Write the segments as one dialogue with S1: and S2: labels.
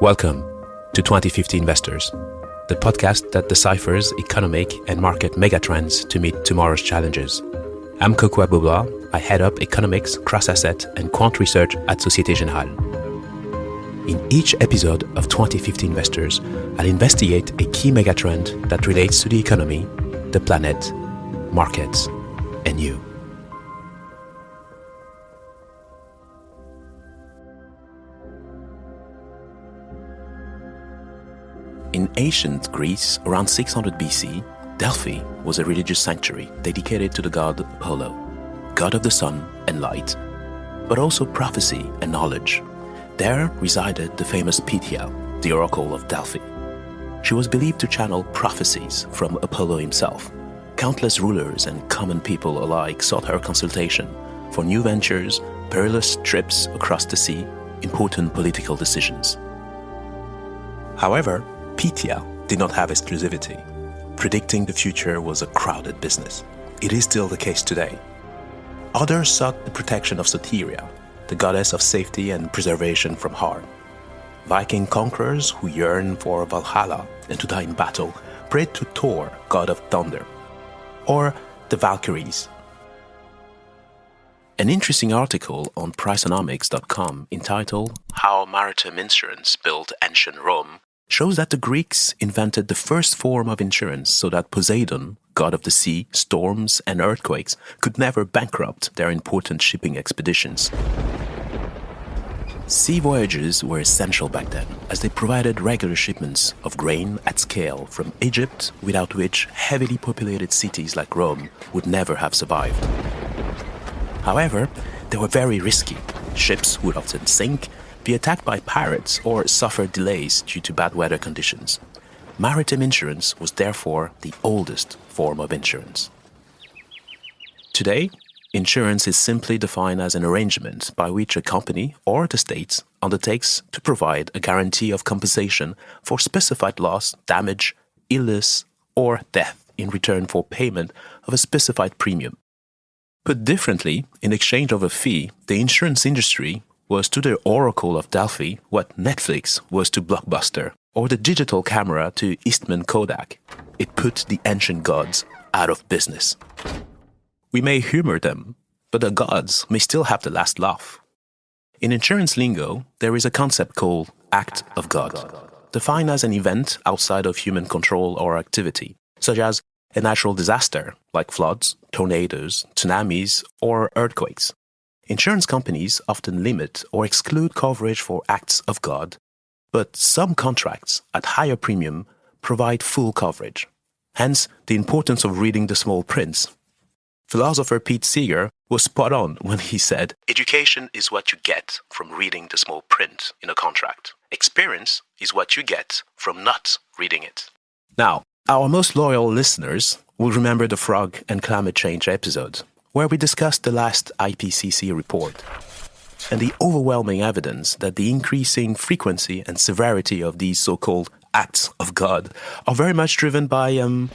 S1: Welcome to 2050 Investors, the podcast that deciphers economic and market megatrends to meet tomorrow's challenges. I'm Kokou Agbo-Bloua. I head up economics, cross-asset, and quant research at Societe Generale. In each episode of 2050 Investors, I'll investigate a key megatrend that relates to the economy, the planet, markets, and you. Ancient Greece, around 600 BC, Delphi was a religious sanctuary dedicated to the god Apollo, god of the sun and light, but also prophecy and knowledge. There resided the famous Pythia, the oracle of Delphi. She was believed to channel prophecies from Apollo himself. Countless rulers and common people alike sought her consultation for new ventures, perilous trips across the sea, important political decisions. However, Pythia did not have exclusivity. Predicting the future was a crowded business. It is still the case today. Others sought the protection of Soteria, the goddess of safety and preservation from harm. Viking conquerors who yearned for Valhalla and to die in battle prayed to Thor, god of thunder, or the Valkyries. An interesting article on Priceonomics.com entitled How Maritime Insurance Built Ancient Rome shows that the Greeks invented the first form of insurance so that Poseidon, god of the sea, storms, and earthquakes, could never bankrupt their important shipping expeditions. Sea voyages were essential back then, as they provided regular shipments of grain at scale from Egypt, without which heavily populated cities like Rome would never have survived. However, they were very risky. Ships would often sink, be attacked by pirates or suffer delays due to bad weather conditions. Maritime insurance was therefore the oldest form of insurance. Today, insurance is simply defined as an arrangement by which a company or the state undertakes to provide a guarantee of compensation for specified loss, damage, illness, or death in return for payment of a specified premium. Put differently, in exchange of a fee, the insurance industry was to the Oracle of Delphi what Netflix was to Blockbuster, or the digital camera to Eastman Kodak. It put the ancient gods out of business. We may humor them, but the gods may still have the last laugh. In insurance lingo, there is a concept called act of God, defined as an event outside of human control or activity, such as a natural disaster like floods, tornadoes, tsunamis, or earthquakes. Insurance companies often limit or exclude coverage for acts of God, but some contracts at higher premium provide full coverage. Hence, the importance of reading the small print. Philosopher Pete Seeger was spot on when he said, Education is what you get from reading the small print in a contract. Experience is what you get from not reading it. Now, our most loyal listeners will remember the frog and climate change episode, where we discussed the last IPCC report and the overwhelming evidence that the increasing frequency and severity of these so called acts of God are very much driven by um,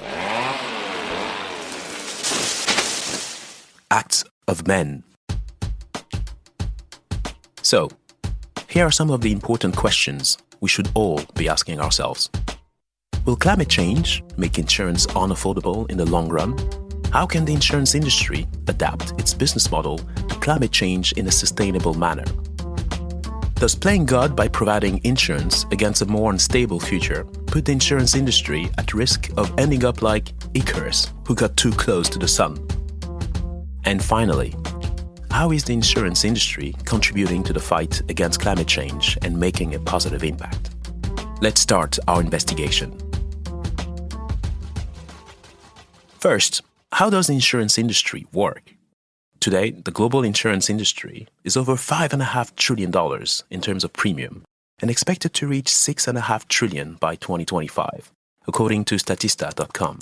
S1: acts of men. So, here are some of the important questions we should all be asking ourselves. Will climate change make insurance unaffordable in the long run? How can the insurance industry adapt its business model to climate change in a sustainable manner? Does playing God by providing insurance against a more unstable future put the insurance industry at risk of ending up like Icarus, who got too close to the sun? And finally, how is the insurance industry contributing to the fight against climate change and making a positive impact? Let's start our investigation. First, how does the insurance industry work? Today, the global insurance industry is over $5.5 trillion in terms of premium and expected to reach 6.5 trillion by 2025, according to Statista.com.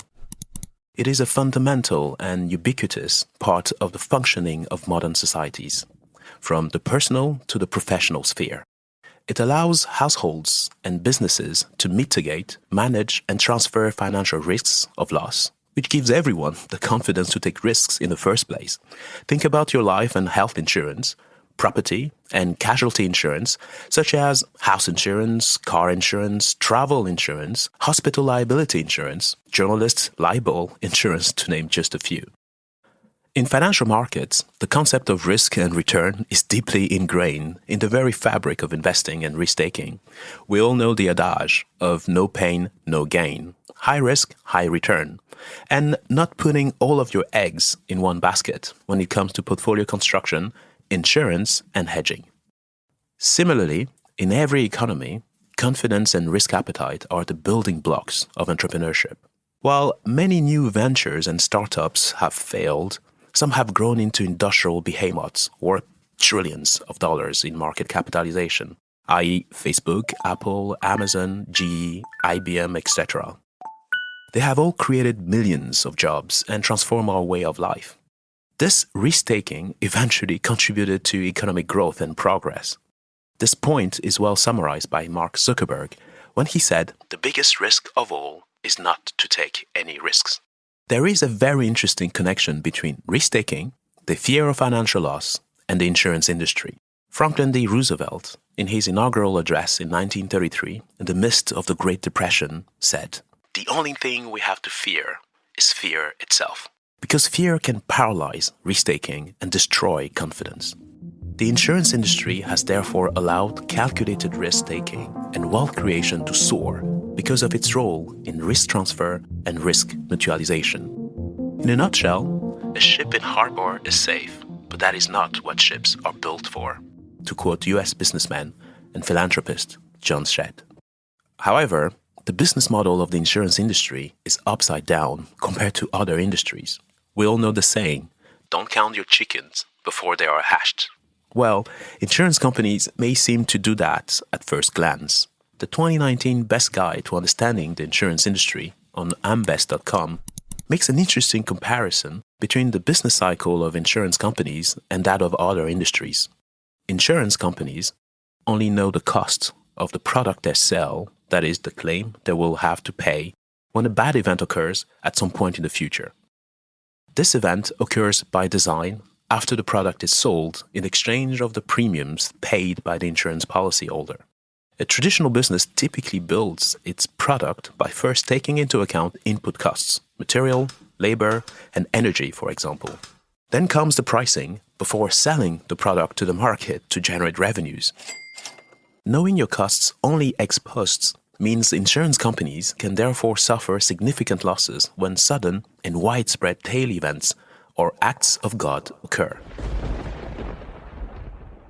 S1: It is a fundamental and ubiquitous part of the functioning of modern societies, from the personal to the professional sphere. It allows households and businesses to mitigate, manage, and transfer financial risks of loss which gives everyone the confidence to take risks in the first place. Think about your life and health insurance. property and casualty insurance, such as house insurance, car insurance, travel insurance, hospital liability insurance, journalist libel insurance, to name just a few. In financial markets, the concept of risk and return is deeply ingrained in the very fabric of investing and risk taking. We all know the adage of no pain, no gain, high risk, high return, and not putting all of your eggs in one basket when it comes to portfolio construction, insurance, and hedging. Similarly, in every economy, confidence and risk appetite are the building blocks of entrepreneurship. While many new ventures and startups have failed, some have grown into industrial behemoths worth trillions of dollars in market capitalization, i.e., Facebook, Apple, Amazon, GE, IBM, etc. They have all created millions of jobs and transformed our way of life. This risk taking eventually contributed to economic growth and progress. This point is well summarized by Mark Zuckerberg when he said, The biggest risk of all is not to take any risks. There is a very interesting connection between risk taking, the fear of financial loss, and the insurance industry. Franklin D. Roosevelt, in his inaugural address in 1933, in the midst of the Great Depression, said, The only thing we have to fear is fear itself. Because fear can paralyze risk taking and destroy confidence. The insurance industry has therefore allowed calculated risk taking and wealth creation to soar because of its role in risk transfer and risk mutualization. In a nutshell, a ship in harbor is safe, but that is not what ships are built for, to quote US businessman and philanthropist John Shedd. However, the business model of the insurance industry is upside down compared to other industries. We all know the saying, don't count your chickens before they are hatched. Well, insurance companies may seem to do that at first glance, the 2019 Best Guide to Understanding the Insurance Industry on ambest.com makes an interesting comparison between the business cycle of insurance companies and that of other industries. Insurance companies only know the cost of the product they sell, that is, the claim they will have to pay when a bad event occurs at some point in the future. This event occurs by design after the product is sold in exchange of the premiums paid by the insurance policyholder. A traditional business typically builds its product by first taking into account input costs, material, labor, and energy, for example. Then comes the pricing before selling the product to the market to generate revenues. Knowing your costs only ex post means insurance companies can therefore suffer significant losses when sudden and widespread tail events or acts of God occur.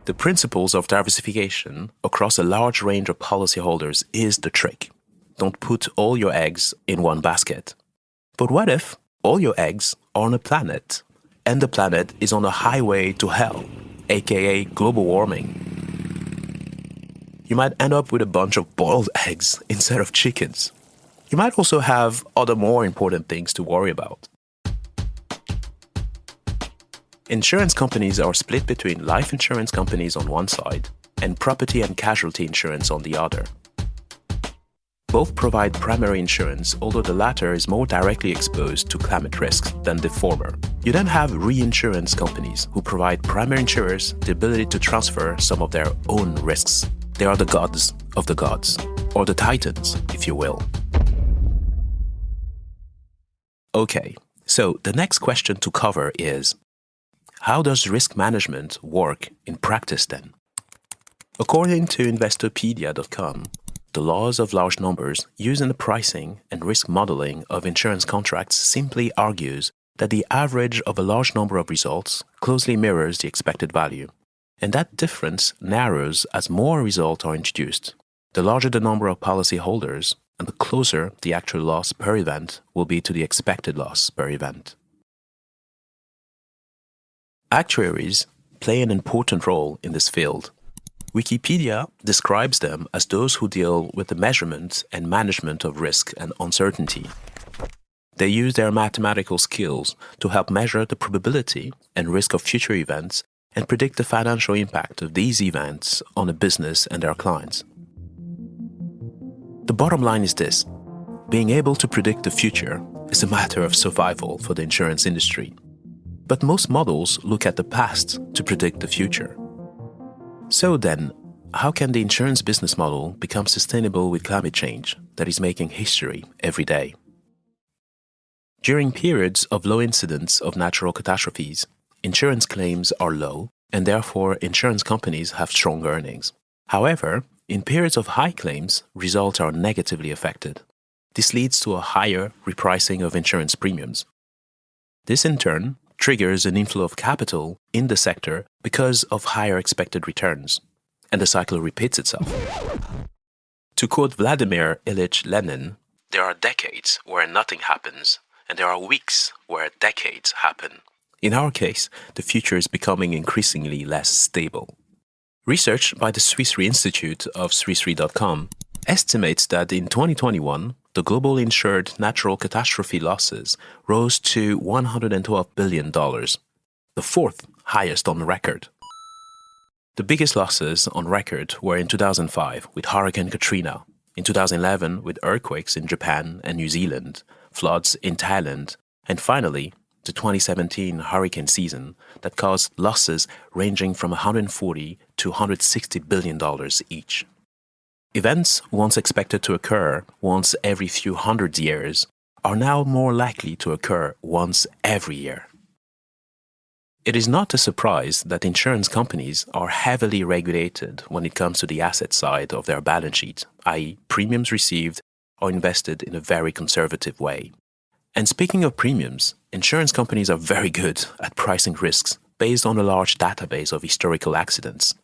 S1: The principles of diversification across a large range of policyholders is the trick. Don't put all your eggs in one basket. But what if all your eggs are on a planet and the planet is on a highway to hell, aka global warming? You might end up with a bunch of boiled eggs instead of chickens. You might also have other more important things to worry about. Insurance companies are split between life insurance companies on one side and property and casualty insurance on the other. Both provide primary insurance, although the latter is more directly exposed to climate risks than the former. You then have reinsurance companies who provide primary insurers the ability to transfer some of their own risks. They are the gods of the gods, or the titans, if you will. Okay, so the next question to cover is how does risk management work in practice then? According to Investopedia.com, the laws of large numbers used in the pricing and risk modeling of insurance contracts simply argues that the average of a large number of results closely mirrors the expected value. And that difference narrows as more results are introduced. The larger the number of policyholders, and the closer the actual loss per event will be to the expected loss per event. Actuaries play an important role in this field. Wikipedia describes them as those who deal with the measurement and management of risk and uncertainty. They use their mathematical skills to help measure the probability and risk of future events and predict the financial impact of these events on a business and their clients. The bottom line is this being able to predict the future is a matter of survival for the insurance industry. But most models look at the past to predict the future. So then, how can the insurance business model become sustainable with climate change that is making history every day? During periods of low incidence of natural catastrophes, insurance claims are low and therefore insurance companies have strong earnings. However, in periods of high claims, results are negatively affected. This leads to a higher repricing of insurance premiums. This in turn triggers an inflow of capital in the sector because of higher expected returns, and the cycle repeats itself. To quote Vladimir Ilyich Lenin, there are decades where nothing happens, and there are weeks where decades happen. In our case, the future is becoming increasingly less stable. Research by the Swiss Re Institute of SwissRe.com estimates that in 2021, the global insured natural catastrophe losses rose to $112 billion, the fourth highest on record. The biggest losses on record were in 2005 with Hurricane Katrina, in 2011 with earthquakes in Japan and New Zealand, floods in Thailand, and finally the 2017 hurricane season that caused losses ranging from 140 to 160 billion dollars each. Events once expected to occur once every few hundred years are now more likely to occur once every year. It is not a surprise that insurance companies are heavily regulated when it comes to the asset side of their balance sheet, i.e., premiums received are invested in a very conservative way. And speaking of premiums, insurance companies are very good at pricing risks based on a large database of historical accidents.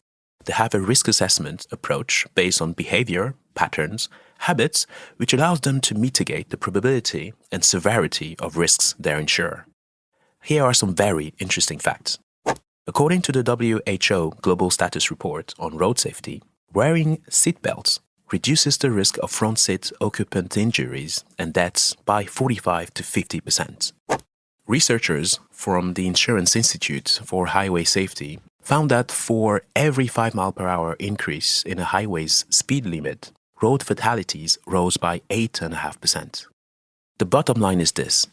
S1: They have a risk assessment approach based on behavior, patterns, habits, which allows them to mitigate the probability and severity of risks they insure. Here are some very interesting facts. According to the WHO Global Status Report on Road Safety, wearing seatbelts reduces the risk of front seat occupant injuries and deaths by 45 to 50 percent. Researchers from the Insurance Institute for Highway Safety found that for every 5 mile per hour increase in a highway's speed limit, road fatalities rose by 8.5%. The bottom line is this.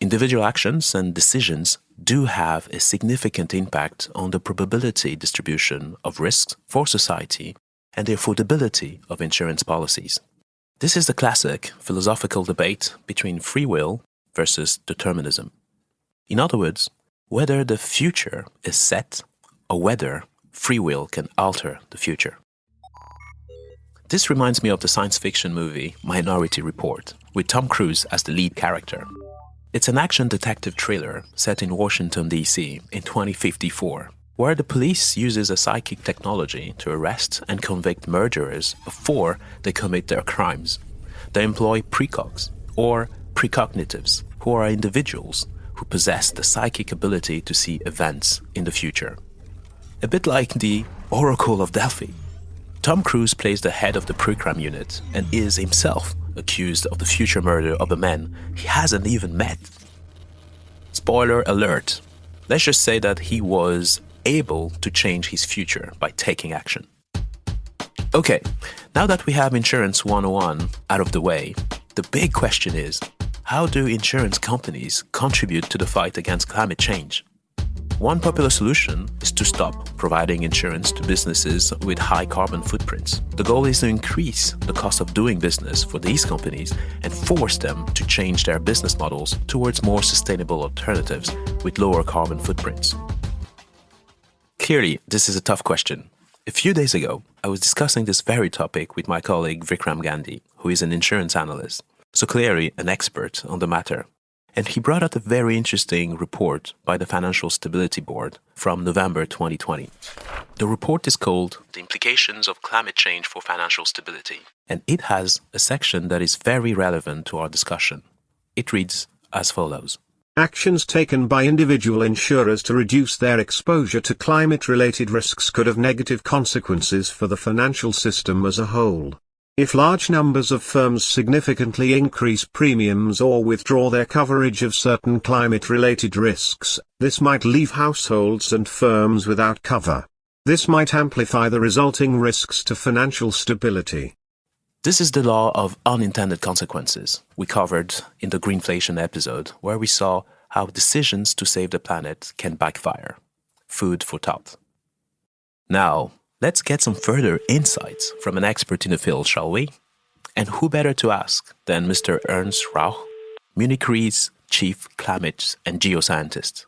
S1: Individual actions and decisions do have a significant impact on the probability distribution of risks for society and the affordability of insurance policies. This is the classic philosophical debate between free will versus determinism. In other words, whether the future is set or whether free will can alter the future. This reminds me of the science fiction movie Minority Report, with Tom Cruise as the lead character. It's an action detective thriller set in Washington, D.C. in 2054, where the police uses a psychic technology to arrest and convict murderers before they commit their crimes. They employ precogs, or precognitives, who are individuals who possess the psychic ability to see events in the future. A bit like the Oracle of Delphi. Tom Cruise plays the head of the pre-crime unit and is himself accused of the future murder of a man he hasn't even met. Spoiler alert. Let's just say that he was able to change his future by taking action. Okay, now that we have Insurance 101 out of the way, the big question is how do insurance companies contribute to the fight against climate change? One popular solution is to stop providing insurance to businesses with high carbon footprints. The goal is to increase the cost of doing business for these companies and force them to change their business models towards more sustainable alternatives with lower carbon footprints. Clearly, this is a tough question. A few days ago, I was discussing this very topic with my colleague Vikram Gandhi, who is an insurance analyst so clearly an expert on the matter. And he brought out a very interesting report by the Financial Stability Board from November 2020. The report is called The Implications of Climate Change for Financial Stability, and it has a section that is very relevant to our discussion. It reads as follows.
S2: Actions taken by individual insurers to reduce their exposure to climate-related risks could have negative consequences for the financial system as a whole. If large numbers of firms significantly increase premiums or withdraw their coverage of certain climate-related risks, this might leave households and firms without cover. This might amplify the resulting risks to financial stability.
S1: This is the law of unintended consequences we covered in the Greenflation episode, where we saw how decisions to save the planet can backfire. Food for thought. Now, Let's get some further insights from an expert in the field, shall we? And who better to ask than Mr. Ernst Rauch, Munich Re's chief climate and geoscientist.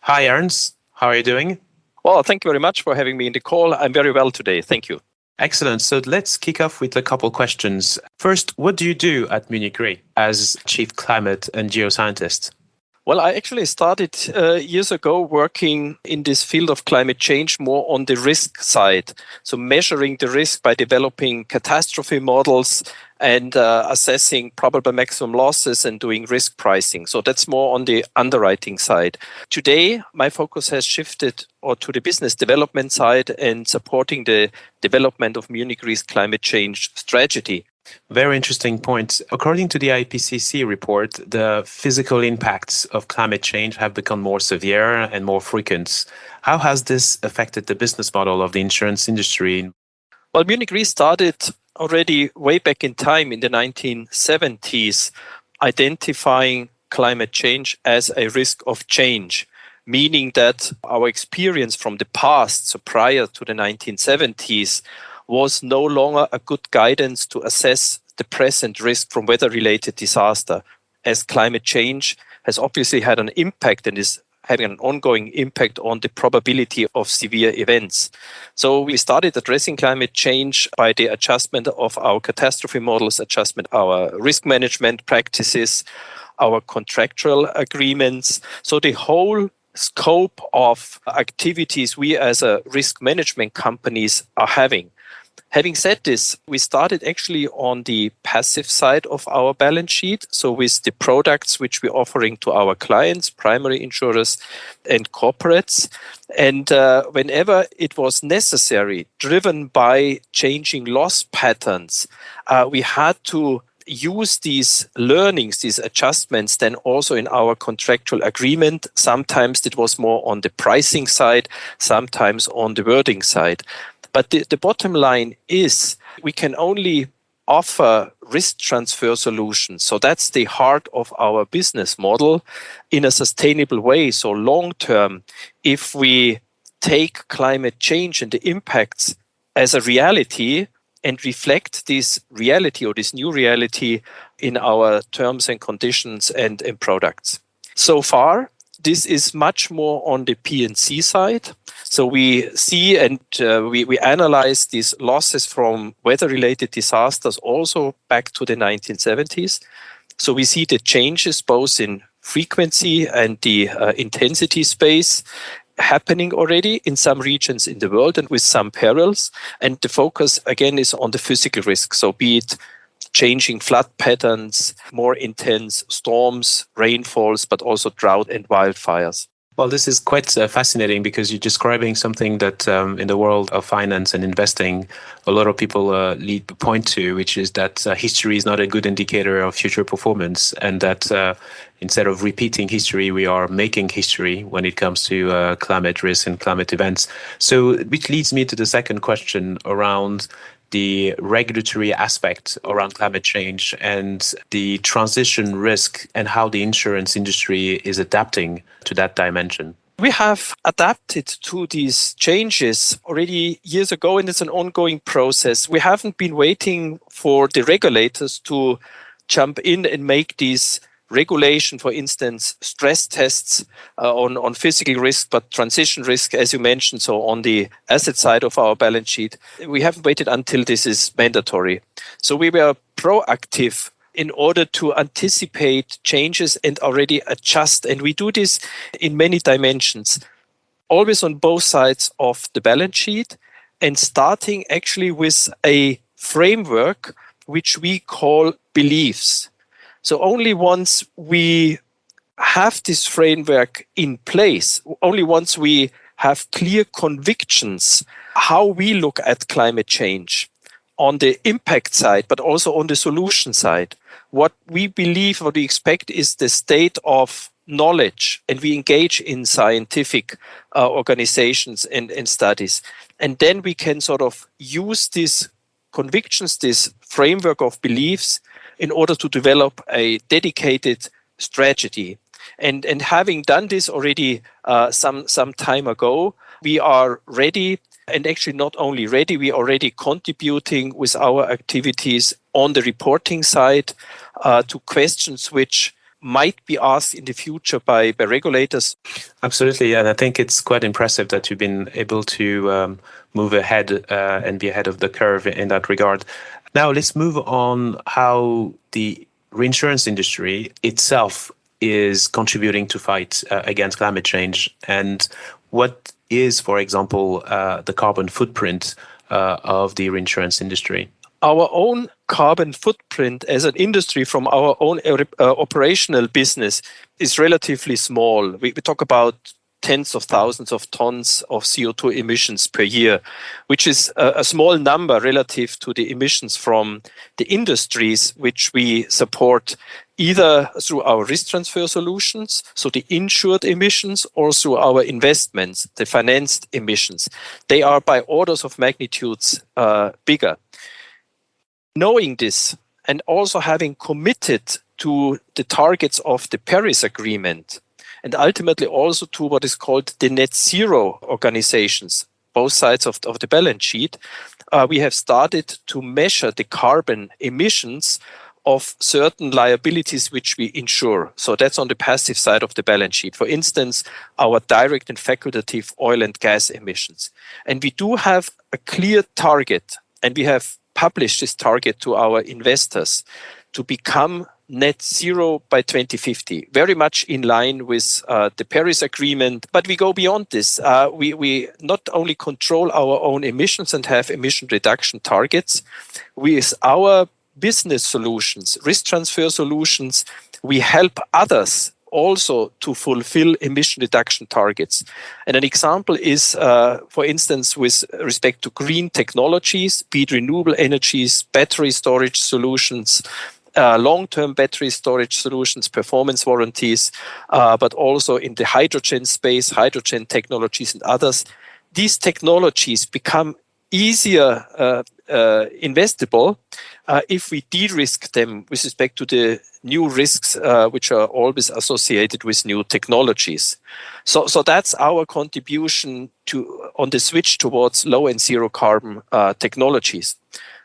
S1: Hi, Ernst. How are you doing?
S3: Well, thank you very much for having me in the call. I'm very well today. Thank you.
S1: Excellent. So let's kick off with a couple questions. First, what do you do at Munich Re as chief climate and geoscientist?
S3: Well, I actually started uh, years ago working in this field of climate change more on the risk side. So, measuring the risk by developing catastrophe models and uh, assessing probable maximum losses and doing risk pricing. So, that's more on the underwriting side. Today, my focus has shifted or to the business development side and supporting the development of Munich Re's climate change strategy.
S1: Very interesting point. According to the IPCC report, the physical impacts of climate change have become more severe and more frequent. How has this affected the business model of the insurance industry?
S3: Well, Munich Re started already way back in time in the 1970s, identifying climate change as a risk of change, meaning that our experience from the past, so prior to the 1970s, was no longer a good guidance to assess the present risk from weather related disaster, as climate change has obviously had an impact and is having an ongoing impact on the probability of severe events. So we started addressing climate change by the adjustment of our catastrophe models, adjustment our risk management practices, our contractual agreements. So the whole scope of activities we as a risk management companies are having Having said this, we started actually on the passive side of our balance sheet. So with the products which we're offering to our clients, primary insurers and corporates. And uh, whenever it was necessary, driven by changing loss patterns, uh, we had to use these learnings, these adjustments, then also in our contractual agreement. Sometimes it was more on the pricing side, sometimes on the wording side. But the, the bottom line is we can only offer risk transfer solutions. So that's the heart of our business model in a sustainable way. So long term, if we take climate change and the impacts as a reality and reflect this reality or this new reality in our terms and conditions and, and products. So far, this is much more on the P&C side. So we see and uh, we, we analyze these losses from weather-related disasters also back to the 1970s. So we see the changes both in frequency and the uh, intensity space happening already in some regions in the world and with some perils. And the focus again is on the physical risk. So be it changing flood patterns, more intense storms, rainfalls, but also drought and wildfires.
S1: Well, this is quite uh, fascinating because you're describing something that um, in the world of finance and investing, a lot of people uh, lead point to, which is that uh, history is not a good indicator of future performance, and that uh, instead of repeating history, we are making history when it comes to uh, climate risk and climate events. So, which leads me to the second question around the regulatory aspect around climate change and the transition risk and how the insurance industry is adapting to that dimension?
S3: We have adapted to these changes already years ago, and it's an ongoing process. We haven't been waiting for the regulators to jump in and make these regulation, for instance, stress tests uh, on, on physical risk, but transition risk, as you mentioned, so on the asset side of our balance sheet, we haven't waited until this is mandatory. So we were proactive in order to anticipate changes and already adjust. And we do this in many dimensions, always on both sides of the balance sheet and starting actually with a framework which we call beliefs. So only once we have this framework in place, only once we have clear convictions how we look at climate change on the impact side, but also on the solution side. What we believe, what we expect is the state of knowledge, and we engage in scientific uh, organizations and, and studies. And then we can sort of use these convictions, this framework of beliefs in order to develop a dedicated strategy. And, and having done this already uh, some, some time ago, we are ready and actually not only ready, we are already contributing with our activities on the reporting side uh, to questions which might be asked in the future by, by regulators.
S1: Absolutely, and I think it's quite impressive that you've been able to um, move ahead uh, and be ahead of the curve in that regard. Now let's move on how the reinsurance industry itself is contributing to fight uh, against climate change and what is, for example, uh, the carbon footprint uh, of the reinsurance industry?
S3: Our own carbon footprint as an industry from our own uh, operational business is relatively small. We, we talk about tens of thousands of tons of CO2 emissions per year, which is a, a, small number relative to the emissions from the industries which we support either through our risk transfer solutions, so the insured emissions, or through our investments, the financed emissions. They are by orders of magnitudes uh, bigger. Knowing this and also having committed to the targets of the Paris Agreement, and ultimately also to what is called the net zero organizations, both sides of, of the balance sheet, uh, we have started to measure the carbon emissions of certain liabilities which we insure. So that's on the passive side of the balance sheet. For instance, our direct and facultative oil and gas emissions. And we do have a clear target, and we have published this target to our investors to become net zero by 2050, very much in line with uh, the Paris Agreement. But we go beyond this. Uh, we, we not only control our own emissions and have emission reduction targets, with our business solutions, risk transfer solutions, we help others also to fulfill emission reduction targets. And an example is, uh, for instance, with respect to green technologies, be it renewable energies, battery storage solutions, uh, long-term battery storage solutions, performance warranties, uh, but also in the hydrogen space, hydrogen technologies and others. These technologies become easier uh, uh investable uh, if we de-risk them with respect to the new risks uh, which are always associated with new technologies. So, so that's our contribution to on the switch towards low and zero carbon technologies.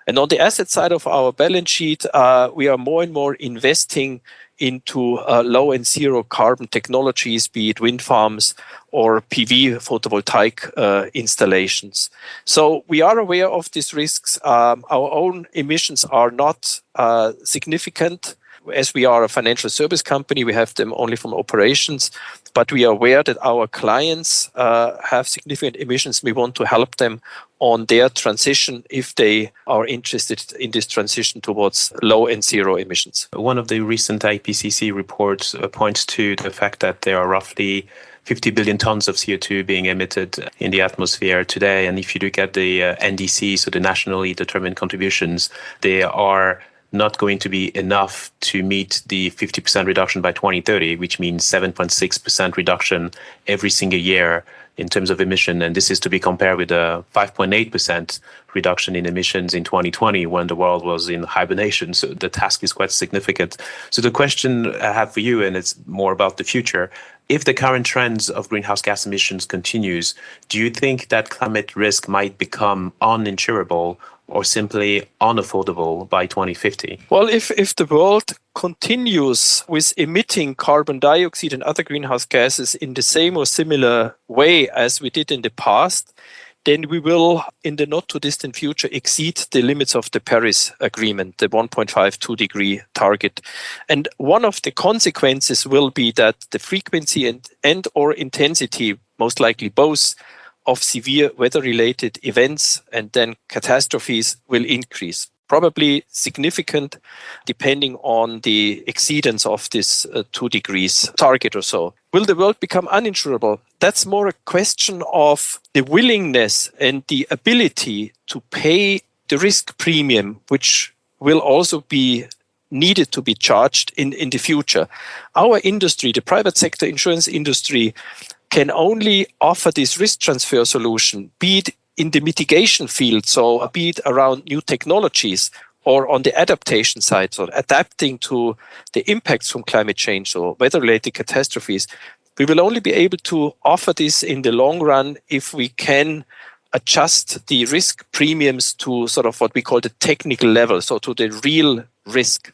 S3: And on the asset side of our balance sheet, uh, we are more and more investing into uh, low and zero carbon technologies, be it wind farms or PV photovoltaic uh, installations. So we are aware of these risks. Um, our own emissions are not significant as we are a financial service company, we have them only from operations, but we are aware that our clients have significant emissions. We want to help them on their transition if they are interested in this transition towards low and zero emissions.
S1: One of the recent IPCC reports uh, points to the fact that there are roughly 50 billion tons of CO2 being emitted in the atmosphere today. And if you look at the uh, NDC, so the nationally determined contributions, they are not going to be enough to meet the 50% reduction by 2030, which means 7.6% reduction every single year in terms of emission. And this is to be compared with a 5.8% reduction in emissions in 2020 when the world was in hibernation. So the task is quite significant. So the question I have for you, and it's more about the future, if the current trends of greenhouse gas emissions continues, do you think that climate risk might become uninsurable or simply unaffordable by 2050?
S3: Well, if, if the world continues with emitting carbon dioxide and other greenhouse gases in the same or similar way as we did in the past, then we will, in the not too distant future, exceed the limits of the Paris Agreement, the 1.52 degree target. And one of the consequences will be that the frequency and, and or intensity, most likely both, of severe weather-related events and then catastrophes will increase probably significant depending on the exceedance of this uh, two degrees target or so. Will the world become uninsurable? That's more a question of the willingness and the ability to pay the risk premium, which will also be needed to be charged in, in the future. Our industry, the private sector insurance industry, can only offer this risk transfer solution, be it in the mitigation field, so be it around new technologies or on the adaptation side, so adapting to the impacts from climate change or weather related catastrophes, we will only be able to offer this in the long run if we can adjust the risk premiums to sort of what we call the technical level, so to the real risk.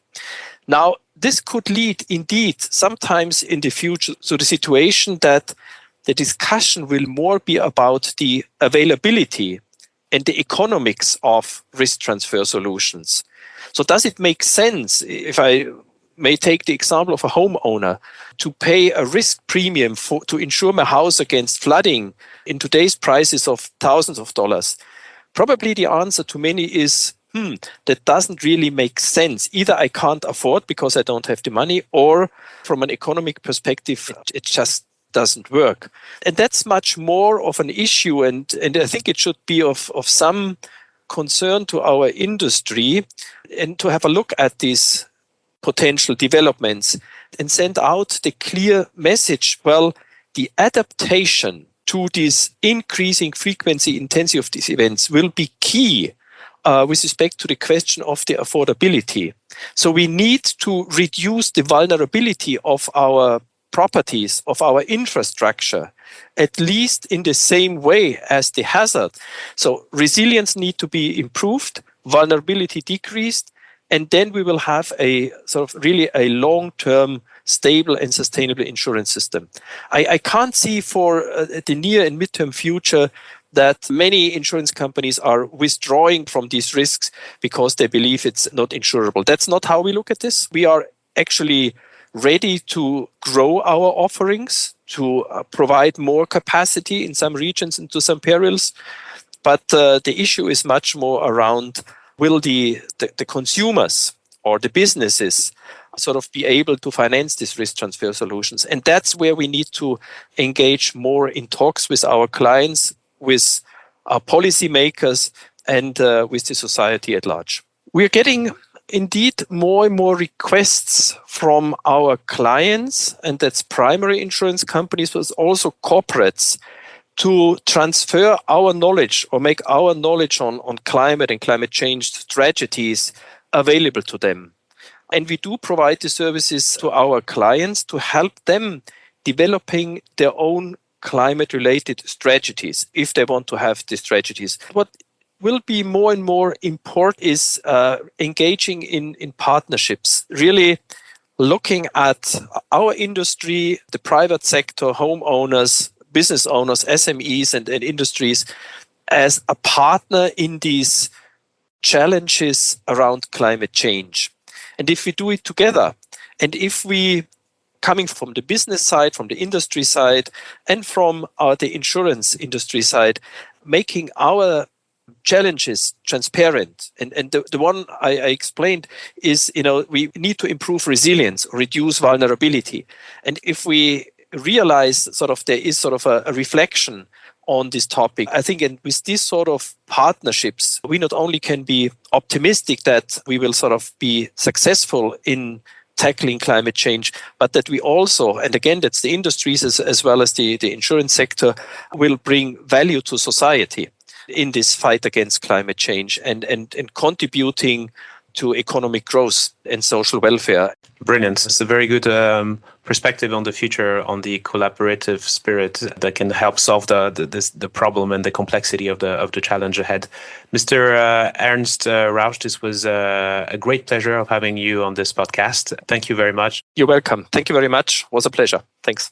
S3: Now, this could lead indeed sometimes in the future to the situation that the discussion will more be about the availability and the economics of risk transfer solutions. So does it make sense if I may take the example of a homeowner to pay a risk premium for, to insure my house against flooding in today's prices of thousands of dollars? Probably the answer to many is, hmm, that doesn't really make sense. Either I can't afford because I don't have the money, or from an economic perspective, it just doesn't work. And that's much more of an issue. And, and I think it should be of, of some concern to our industry and to have a look at these potential developments and send out the clear message well, the adaptation to this increasing frequency intensity of these events will be key uh, with respect to the question of the affordability. So we need to reduce the vulnerability of our properties, of our infrastructure, at least in the same way as the hazard. So resilience need to be improved, vulnerability decreased, and then we will have a sort of really a long-term stable and sustainable insurance system. I, I can't see for uh, the near and midterm future that many insurance companies are withdrawing from these risks because they believe it's not insurable. That's not how we look at this. We are actually ready to grow our offerings, to uh, provide more capacity in some regions and to some perils. But uh, the issue is much more around will the, the, the consumers or the businesses sort of be able to finance these risk transfer solutions. And that's where we need to engage more in talks with our clients, with our policymakers, and uh, with the society at large. We're getting indeed more and more requests from our clients, and that's primary insurance companies, but also corporates, to transfer our knowledge or make our knowledge on, on climate and climate change strategies available to them. And we do provide the services to our clients to help them developing their own climate related strategies if they want to have these strategies. What will be more and more important is uh, engaging in, in partnerships, really looking at our industry, the private sector, homeowners, business owners, SMEs, and, and industries as a partner in these challenges around climate change. And if we do it together, and if we coming from the business side, from the industry side, and from uh, the insurance industry side, making our challenges transparent. And and the, the one I, I, explained is you know we need to improve resilience reduce vulnerability. And if we realize sort of there is sort of a, a reflection on this topic i think and with these sort of partnerships we not only can be optimistic that we will sort of be successful in tackling climate change, but that we also, and again, that's the industries as, as well as the, the insurance sector, will bring value to society in this fight against climate change and, and, and contributing to economic growth and social welfare.
S4: Brilliant. It's a very good um, perspective on the future, on the collaborative spirit that can help solve the the, this, the problem and the complexity of the of the challenge ahead. Mr. Uh, Ernst uh, Rauch, this was uh, a great pleasure of having you on this podcast. Thank you very much.
S3: You're welcome. Thank you very much. It was a pleasure. Thanks.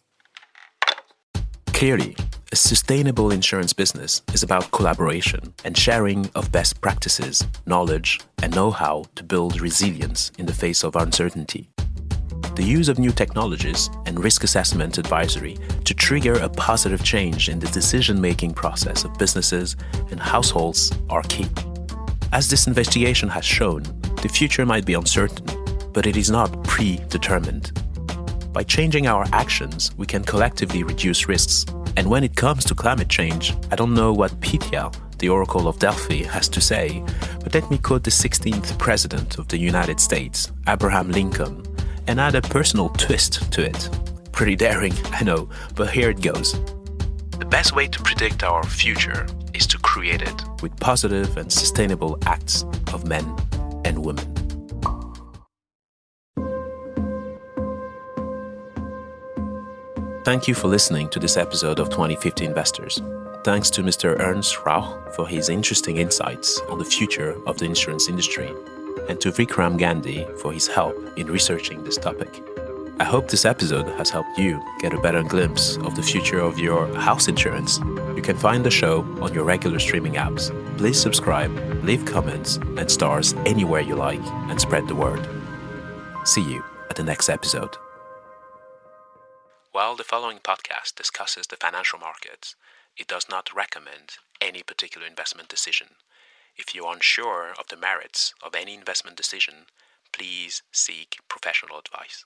S1: Clearly, a sustainable insurance business is about collaboration and sharing of best practices, knowledge, and know how to build resilience in the face of uncertainty. The use of new technologies and risk assessment advisory to trigger a positive change in the decision making process of businesses and households are key. As this investigation has shown, the future might be uncertain, but it is not predetermined. By changing our actions, we can collectively reduce risks and when it comes to climate change, I don't know what Pythia, the Oracle of Delphi, has to say, but let me quote the 16th President of the United States, Abraham Lincoln, and add a personal twist to it. Pretty daring, I know, but here it goes. The best way to predict our future is to create it with positive and sustainable acts of men and women. Thank you for listening to this episode of 2050 Investors. Thanks to Mr. Ernst Rauch for his interesting insights on the future of the insurance industry, and to Vikram Gandhi for his help in researching this topic. I hope this episode has helped you get a better glimpse of the future of your house insurance. You can find the show on your regular streaming apps. Please subscribe, leave comments and stars anywhere you like, and spread the word. See you at the next episode. While the following podcast discusses the financial markets, it does not recommend any particular investment decision. If you are unsure of the merits of any investment decision, please seek professional advice.